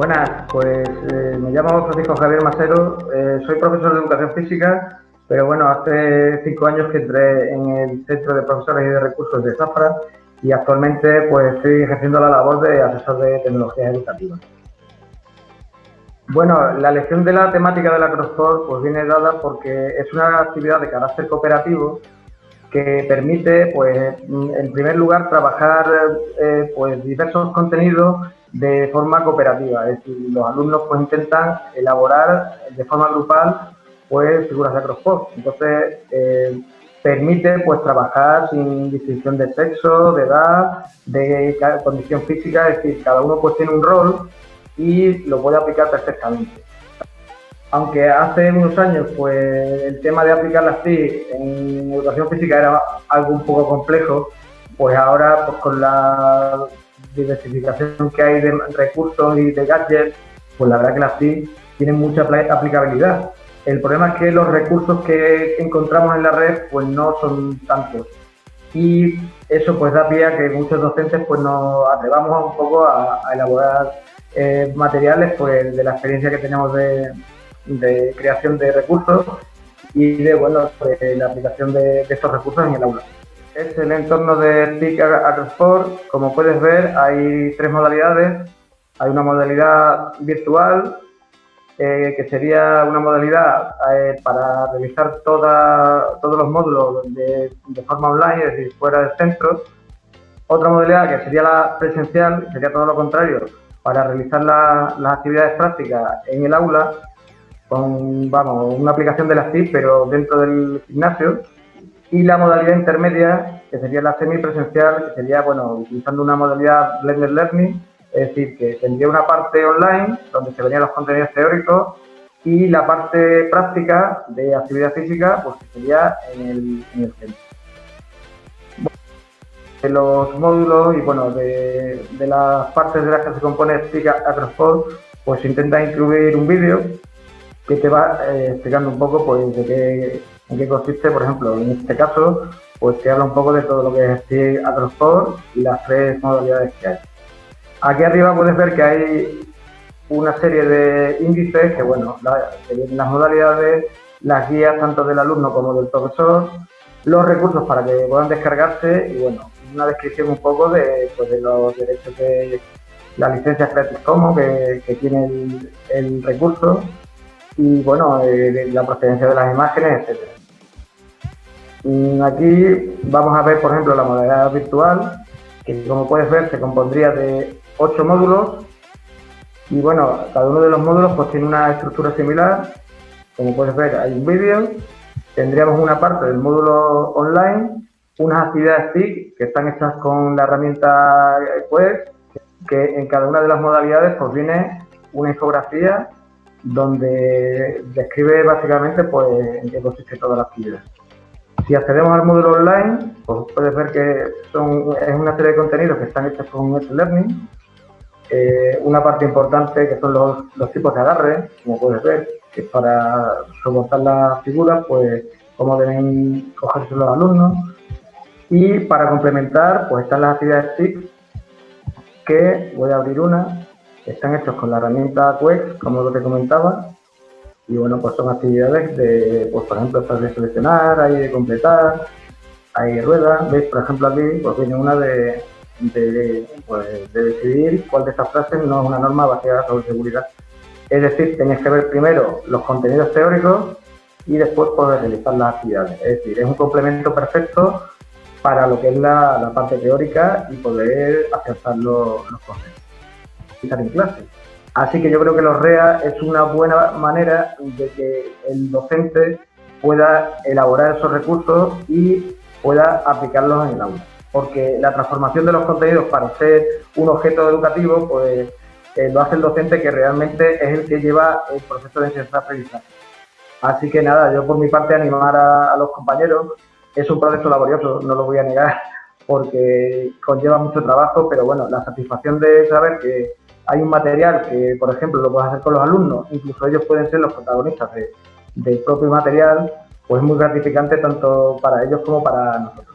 Buenas, pues eh, me llamo Francisco Javier Macero, eh, soy profesor de educación física, pero bueno, hace cinco años que entré en el Centro de Profesores y de Recursos de Zafra y actualmente pues estoy ejerciendo la labor de asesor de tecnologías educativas. Bueno, la elección de la temática de la CrossFort pues viene dada porque es una actividad de carácter cooperativo que permite, pues, en primer lugar, trabajar eh, pues diversos contenidos de forma cooperativa, es decir, los alumnos pues intentan elaborar de forma grupal pues figuras de CrossFort. Entonces, eh, permite pues trabajar sin distinción de sexo, de edad, de condición física, es decir, cada uno pues tiene un rol y lo puede aplicar perfectamente. Aunque hace unos años pues el tema de aplicar las TIC en educación física era algo un poco complejo, pues ahora pues con la diversificación que hay de recursos y de gadgets, pues la verdad que las TIC tienen mucha aplicabilidad. El problema es que los recursos que encontramos en la red pues no son tantos y eso pues da pie a que muchos docentes pues nos atrevamos un poco a, elaborar eh, materiales pues de la experiencia que tenemos de, creación de recursos y de bueno de la aplicación de, estos recursos en el aula. Es el entorno de TIC Agrosport. Como puedes ver, hay tres modalidades. Hay una modalidad virtual, eh, que sería una modalidad eh, para toda, todos los módulos de, forma online, es decir, fuera del centro. Otra modalidad que sería la presencial, sería todo lo contrario, para realizar las actividades prácticas en el aula con vamos, una aplicación de las TIC, pero dentro del gimnasio. Y la modalidad intermedia, que sería la semipresencial, que sería, bueno, utilizando una modalidad Blended Learning, es decir, que tendría una parte online donde se verían los contenidos teóricos y la parte práctica de actividad física pues sería en el, centro. de los módulos y bueno, de, las partes de las que se compone Explica Acrosport, pues intenta incluir un vídeo que te va eh, explicando un poco pues de qué, en qué consiste, por ejemplo, en este caso, pues te habla un poco de todo lo que es Acrosport y las tres modalidades que hay. Aquí arriba puedes ver que hay una serie de índices que, bueno, las modalidades, las guías tanto del alumno como del profesor, los recursos para que puedan descargarse y, bueno, una descripción un poco de, pues, los derechos de la licencia Creative Commons que, tiene el, recurso y, bueno, eh, la procedencia de las imágenes, etc. Mm, aquí vamos a ver, por ejemplo, la modalidad virtual, que como puedes ver se compondría de ocho módulos y bueno, cada uno de los módulos pues tiene una estructura similar. Como puedes ver, hay un vídeo. Tendríamos una parte del módulo online, unas actividades TIC que están hechas con la herramienta Quest, que en cada una de las modalidades pues viene una infografía donde describe básicamente pues en qué consiste toda la actividad. Si accedemos al módulo online, pues puedes ver que son, es una serie de contenidos que están hechos con Edge Learning, eh, una parte importante que son los, tipos de agarre, como puedes ver, que para soportar las figuras, pues cómo deben cogerse los alumnos. Y para complementar, pues están las actividades TIC, que voy a abrir una, están hechos con la herramienta Quex, como lo que comentaba, y bueno, pues son actividades de, pues por ejemplo, estas de seleccionar, hay de completar, hay ruedas, veis, por ejemplo aquí, pues viene una de, pues, de, decidir cuál de estas frases no es una norma basada sobre seguridad. Es decir, tenéis que ver primero los contenidos teóricos y después poder realizar las actividades. Es decir, es un complemento perfecto para lo que es la, parte teórica y poder acertar los conceptos en clase. Así que yo creo que los REA es una buena manera de que el docente pueda elaborar esos recursos y pueda aplicarlos en el aula porque la transformación de los contenidos para ser un objeto educativo, pues eh, lo hace el docente que realmente es el que lleva el proceso de enseñanza-aprendizaje. Así que nada, yo por mi parte animar a, los compañeros, es un proceso laborioso, no lo voy a negar, porque conlleva mucho trabajo, pero bueno, la satisfacción de saber que hay un material que, por ejemplo, lo puedes hacer con los alumnos, incluso ellos pueden ser los protagonistas del propio material, pues es muy gratificante tanto para ellos como para nosotros.